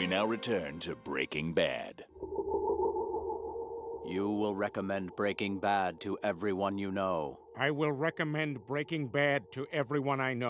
We now return to Breaking Bad. You will recommend Breaking Bad to everyone you know. I will recommend Breaking Bad to everyone I know.